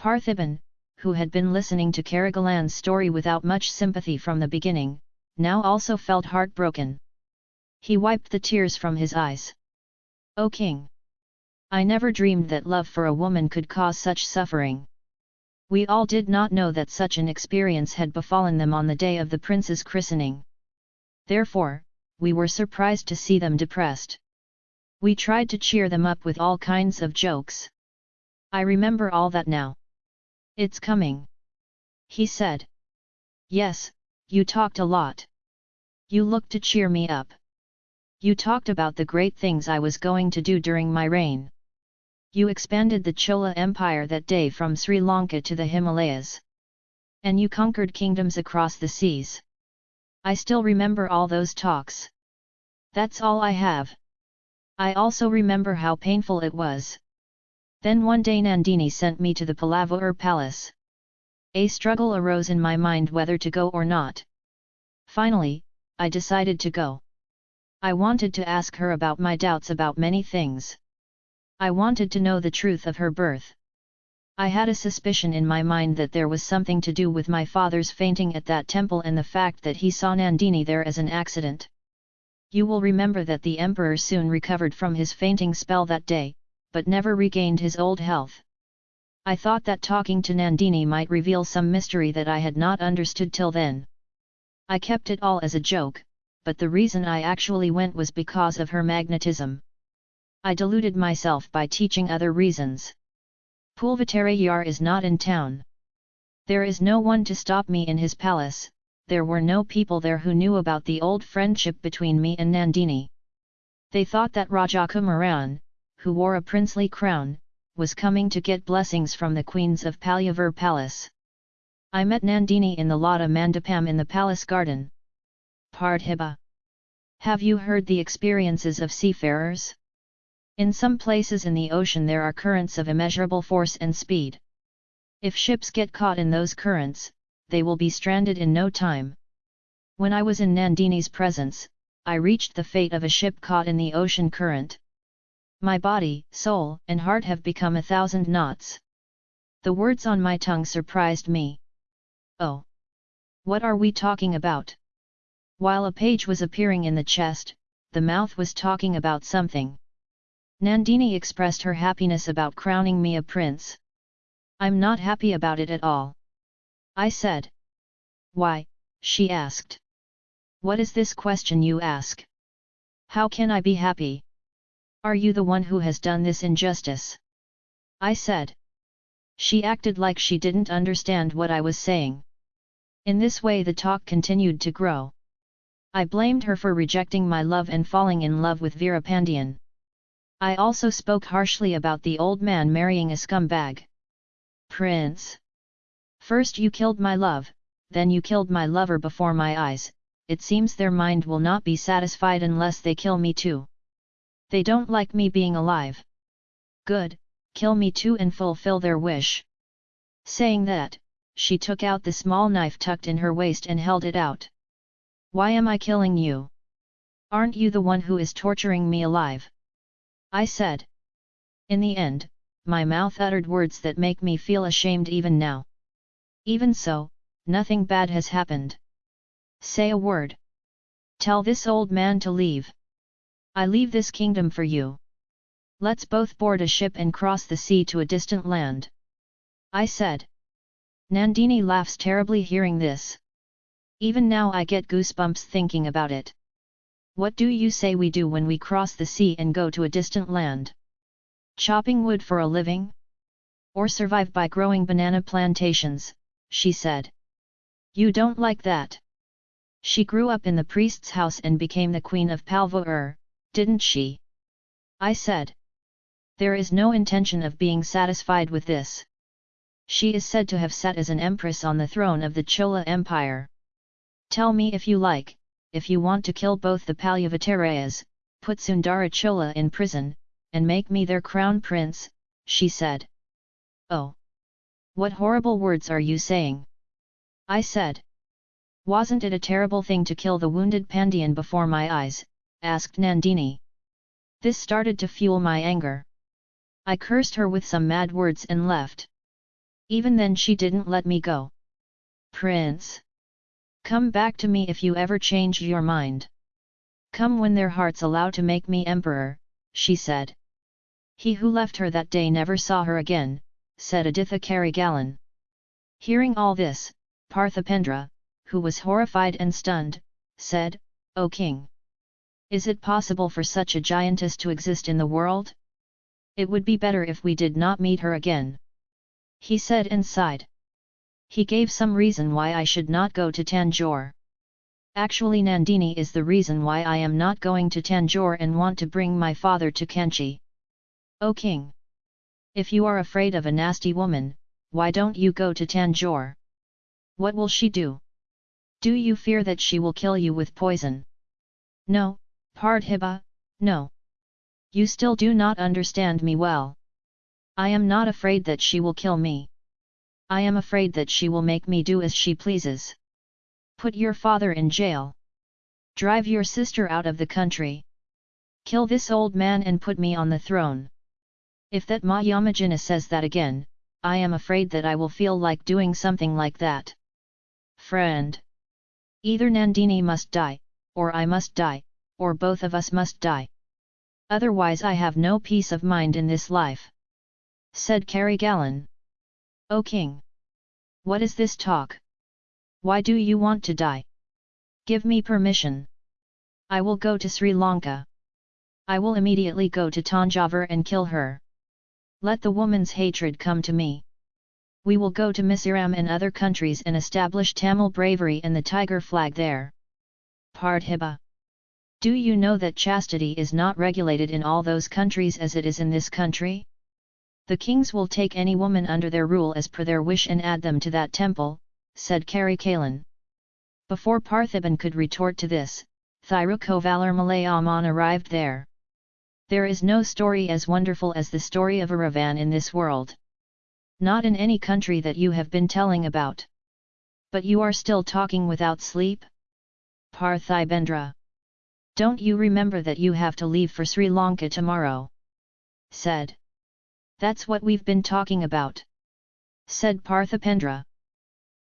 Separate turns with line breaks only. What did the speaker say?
Parthiban, who had been listening to Karigalan's story without much sympathy from the beginning, now also felt heartbroken. He wiped the tears from his eyes. O king! I never dreamed that love for a woman could cause such suffering. We all did not know that such an experience had befallen them on the day of the prince's christening. Therefore, we were surprised to see them depressed. We tried to cheer them up with all kinds of jokes. I remember all that now. It's coming. He said. Yes, you talked a lot. You looked to cheer me up. You talked about the great things I was going to do during my reign. You expanded the Chola Empire that day from Sri Lanka to the Himalayas. And you conquered kingdoms across the seas. I still remember all those talks. That's all I have. I also remember how painful it was. Then one day Nandini sent me to the Palavur palace. A struggle arose in my mind whether to go or not. Finally, I decided to go. I wanted to ask her about my doubts about many things. I wanted to know the truth of her birth. I had a suspicion in my mind that there was something to do with my father's fainting at that temple and the fact that he saw Nandini there as an accident. You will remember that the emperor soon recovered from his fainting spell that day, but never regained his old health. I thought that talking to Nandini might reveal some mystery that I had not understood till then. I kept it all as a joke, but the reason I actually went was because of her magnetism. I deluded myself by teaching other reasons. Pulvatara is not in town. There is no one to stop me in his palace, there were no people there who knew about the old friendship between me and Nandini. They thought that Rajakumaran, who wore a princely crown, was coming to get blessings from the queens of Palyavur palace. I met Nandini in the Lata Mandapam in the palace garden. Parthiba. Have you heard the experiences of seafarers? In some places in the ocean there are currents of immeasurable force and speed. If ships get caught in those currents, they will be stranded in no time. When I was in Nandini's presence, I reached the fate of a ship caught in the ocean current. My body, soul, and heart have become a thousand knots. The words on my tongue surprised me. Oh! What are we talking about? While a page was appearing in the chest, the mouth was talking about something. Nandini expressed her happiness about crowning me a prince. I'm not happy about it at all. I said. Why, she asked. What is this question you ask? How can I be happy? Are you the one who has done this injustice? I said. She acted like she didn't understand what I was saying. In this way the talk continued to grow. I blamed her for rejecting my love and falling in love with Veerapandian. I also spoke harshly about the old man marrying a scumbag. Prince! First you killed my love, then you killed my lover before my eyes, it seems their mind will not be satisfied unless they kill me too. They don't like me being alive. Good, kill me too and fulfill their wish. Saying that, she took out the small knife tucked in her waist and held it out. Why am I killing you? Aren't you the one who is torturing me alive? I said. In the end, my mouth uttered words that make me feel ashamed even now. Even so, nothing bad has happened. Say a word. Tell this old man to leave. I leave this kingdom for you. Let's both board a ship and cross the sea to a distant land. I said. Nandini laughs terribly hearing this. Even now I get goosebumps thinking about it. What do you say we do when we cross the sea and go to a distant land? Chopping wood for a living? Or survive by growing banana plantations, she said. You don't like that. She grew up in the priest's house and became the queen of Palvur, didn't she? I said. There is no intention of being satisfied with this. She is said to have sat as an empress on the throne of the Chola Empire. Tell me if you like, if you want to kill both the Palyavatarayas, put Sundara Chola in prison, and make me their crown prince, she said. Oh! What horrible words are you saying? I said. Wasn't it a terrible thing to kill the wounded Pandian before my eyes, asked Nandini. This started to fuel my anger. I cursed her with some mad words and left. Even then she didn't let me go. Prince! Come back to me if you ever change your mind. Come when their hearts allow to make me emperor, she said. He who left her that day never saw her again, said Aditha Karigalan. Hearing all this, Parthipendra, who was horrified and stunned, said, O king! Is it possible for such a giantess to exist in the world? It would be better if we did not meet her again. He said and sighed. He gave some reason why I should not go to Tanjore. Actually Nandini is the reason why I am not going to Tanjore and want to bring my father to Kanchi. O king! If you are afraid of a nasty woman, why don't you go to Tanjore? What will she do? Do you fear that she will kill you with poison? No, Pardhiba, no. You still do not understand me well. I am not afraid that she will kill me. I am afraid that she will make me do as she pleases. Put your father in jail. Drive your sister out of the country. Kill this old man and put me on the throne. If that Mayamajina says that again, I am afraid that I will feel like doing something like that. Friend. Either Nandini must die, or I must die, or both of us must die. Otherwise I have no peace of mind in this life. Said Karigalan. O king! What is this talk? Why do you want to die? Give me permission. I will go to Sri Lanka. I will immediately go to Tanjavur and kill her. Let the woman's hatred come to me. We will go to Mizoram and other countries and establish Tamil bravery and the tiger flag there. Pardhiba. Do you know that chastity is not regulated in all those countries as it is in this country? The kings will take any woman under their rule as per their wish and add them to that temple, said Karikalan. Before Parthiban could retort to this, Thirukovalar arrived there. There is no story as wonderful as the story of Aravan in this world. Not in any country that you have been telling about. But you are still talking without sleep? Parthibendra. Don't you remember that you have to leave for Sri Lanka tomorrow? Said. That's what we've been talking about. Said Parthipendra.